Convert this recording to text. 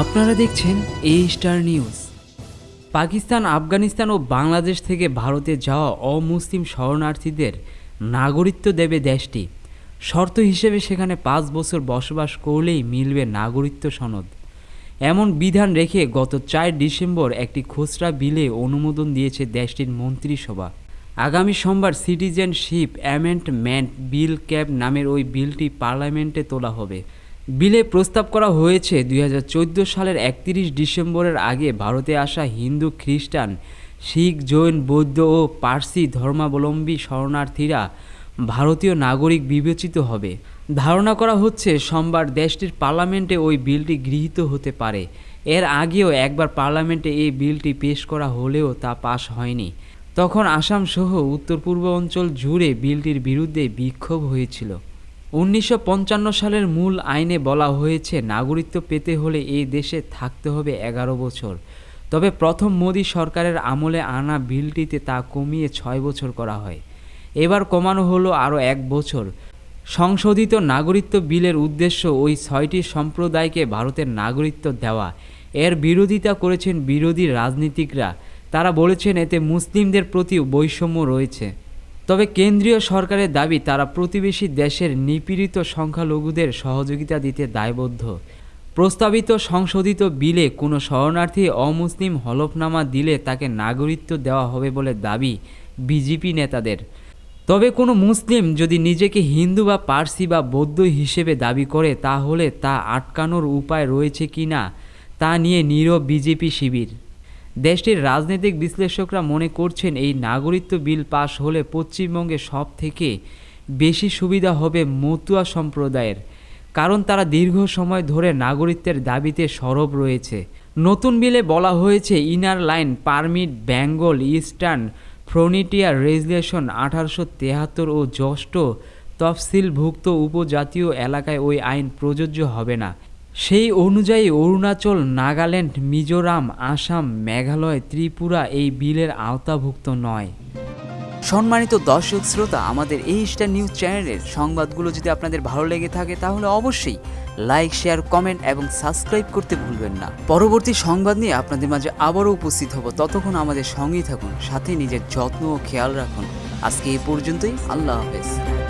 আপনারা দেখছেন A star news Pakistan, Afghanistan ও বাংলাদেশ থেকে ভারতে যাওয়া অমুসলিম শরণার্থীদের নাগরিকত্ব দেবে দেশটি। শর্ত হিসেবে সেখানে পাঁচ বছর বসবাস করলেই মিলবে নাগরিকত্ব সনদ। এমন বিধান রেখে গত চার ডিসেম্বর একটি খুচরা বিলে অনুমোদন দিয়েছে দেশটির মন্ত্রিসভা। আগামী সোমবার সিটিজেনশিপ অ্যামেন্ডমেন্ট বিল ক্যাব নামের ওই বিলটি পার্লামেন্টে তোলা হবে। বিলে প্রস্তাব করা হয়েছে, দুই হাজার চোদ্দ সালের একত্রিশ ডিসেম্বরের আগে ভারতে আসা হিন্দু খ্রিস্টান, শিখ, জৈন, বৌদ্ধ ও পার্সি ধর্মাবলম্বী শরণার্থীরা ভারতীয় নাগরিক বিবেচিত হবে। ধারণা করা হচ্ছে, সোমবার দেশটির পার্লামেন্টে ওই বিলটি গৃহীত হতে পারে। এর আগেও একবার পার্লামেন্টে এই বিলটি পেশ করা হলেও তা পাশ হয়নি। তখন আসাম সহ উত্তর পূর্ব অঞ্চল জুড়ে বিলটির বিরুদ্ধে বিক্ষোভ হয়েছিল। উনিশশো পঞ্চান্ন সালের মূল আইনে বলা হয়েছে, নাগরিকত্ব পেতে হলে এই দেশে থাকতে হবে এগারো বছর। তবে প্রথম মোদী সরকারের আমলে আনা বিলটিতে তা কমিয়ে ছয় বছর করা হয়। এবার কমানো হলো আরও এক বছর। সংশোধিত নাগরিকত্ব বিলের উদ্দেশ্য ওই ছয়টি সম্প্রদায়কে ভারতের নাগরিকত্ব দেওয়া। এর বিরোধিতা করেছেন বিরোধী রাজনীতিকরা। তারা বলেছেন, এতে মুসলিমদের প্রতি বৈষম্য রয়েছে। তবে কেন্দ্রীয় সরকারের দাবি, তারা প্রতিবেশী দেশের নিপীড়িত সংখ্যালঘুদের সহযোগিতা দিতে দায়বদ্ধ। প্রস্তাবিত সংশোধিত বিলে কোনো শরণার্থী অমুসলিম হলফনামা দিলে তাকে নাগরিকত্ব দেওয়া হবে বলে দাবি বিজেপি নেতাদের। তবে কোনো মুসলিম যদি নিজেকে হিন্দু বা পার্সি বা বৌদ্ধ হিসেবে দাবি করে, তাহলে তা আটকানোর উপায় রয়েছে কি না তা নিয়ে নীরব বিজেপি শিবির। দেশটির রাজনৈতিক বিশ্লেষকরা মনে করছেন এই নাগরিকত্ব বিল পাশ হলে পশ্চিমবঙ্গে সব থেকে বেশি সুবিধা হবে মতুয়া সম্প্রদায়ের, কারণ তারা দীর্ঘ সময় ধরে নাগরিকত্বের দাবিতে সরব রয়েছে। নতুন বিলে বলা হয়েছে inner line, permit, Bengal, eastern frontier regulation, আঠারোশো তেহাত্তর ও জ্যেষ্ঠ তফসিলভুক্ত উপজাতীয় এলাকায় ওই আইন প্রযোজ্য হবে না। সেই অনুযায়ী অরুণাচল, নাগাল্যান্ড, মিজোরাম, আসাম, মেঘালয়, ত্রিপুরা এই বিলের আওতাভুক্ত নয়। সম্মানিত দর্শক শ্রোতা, আমাদের এই স্টার নিউজ চ্যানেলের সংবাদগুলো যদি আপনাদের ভালো লেগে থাকে, তাহলে অবশ্যই লাইক, শেয়ার, কমেন্ট এবং সাবস্ক্রাইব করতে ভুলবেন না। পরবর্তী সংবাদ নিয়ে আপনাদের মাঝে আবারও উপস্থিত হব। ততক্ষণ আমাদের সঙ্গেই থাকুন, সাথে নিজের যত্ন ও খেয়াল রাখুন। আজকে এই পর্যন্তই, আল্লাহ হাফেজ।